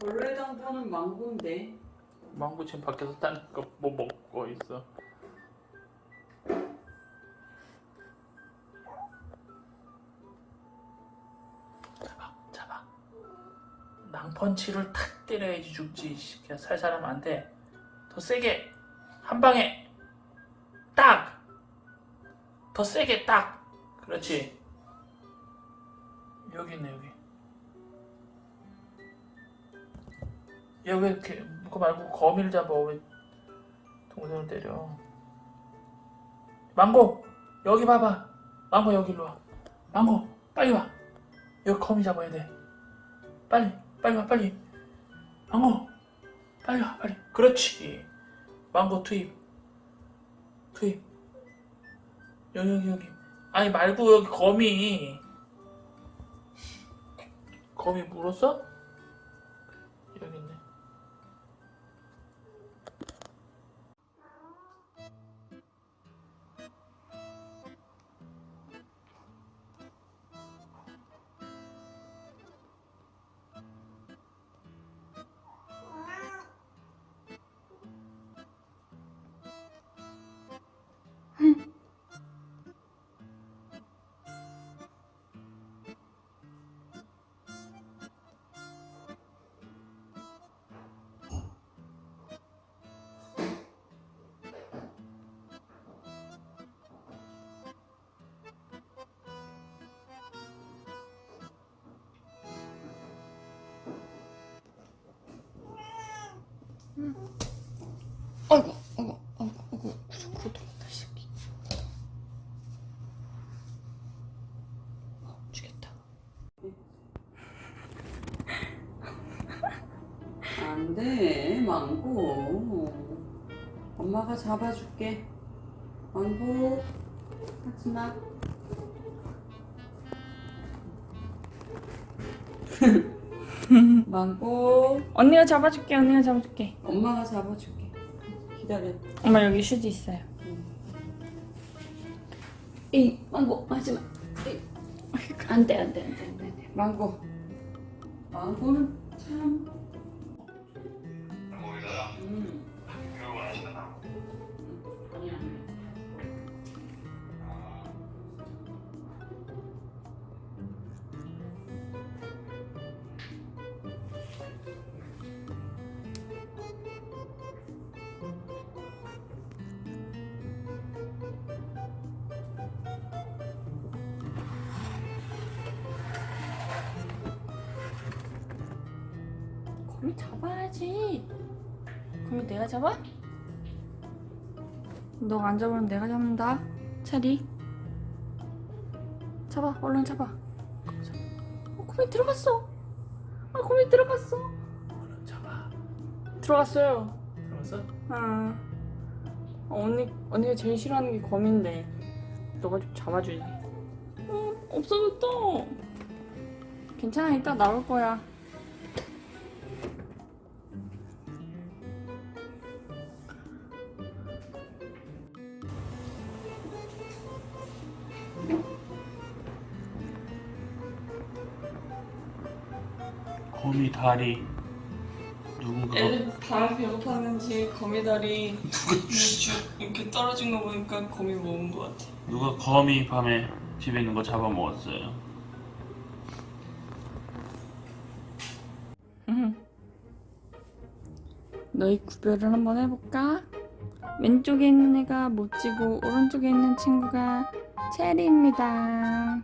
원래 당근은 망고인데 망고 지금 밖에서 딴거뭐 먹고 있어. 잡아, 잡아. 낭펀치를 탁 때려야지 죽지. 씨. 그냥 살살 하면 안 돼. 더 세게 한 방에 딱. 더 세게 딱. 그렇지. 여기 있네 여기. 야왜 이렇게 그거 말고 거미를 잡아 왜 동생을 때려. 망고 여기 봐봐. 망고 여기 일로 와. 망고 빨리 와. 여기 거미 잡아야 돼. 빨리 빨리 와 빨리. 망고 빨리 와 빨리. 그렇지. 망고 투입. 투입. 여기 여기 여기. 아니 말고 여기 거미. 거미 물었어? 여기 있네 아이고, 아이고, 아이고, 아이고, 구석으로 들어갔다, 이 새끼. 어, 죽겠다. 안 돼 망고 엄마가 잡아줄게 망고 하지 마 망고 언니가 잡아줄게, 언니가 잡아줄게. 엄마가 잡아줄게 기다려 엄마 여기 휴지 있어요. 이 망고 하지마 안돼 안돼 안돼 안돼. 망고. 망고는 참 거미 잡아야지. 거미 내가 잡아? 너안 잡으면 내가 잡는다. 차리. 잡아, 얼른 잡아. 어, 거미 들어갔어. 아, 거미 들어갔어. 얼른 잡아 들어갔어요. 들어갔어? 아, 언니 언니가 제일 싫어하는 게 거미인데 너가 좀 잡아주지. 어, 없어졌다. 괜찮아, 이따 나올 거야. 거미 다리 누군가 애들 다 배고팠는지 거미다리 이렇게 떨어진 거 보니까 거미 먹은 것 같아. 누가 거미 밤에 집에 있는 거 잡아먹었어요 너희 구별을 한번 해볼까? 왼쪽에 있는 애가 모찌고 오른쪽에 있는 친구가 체리입니다.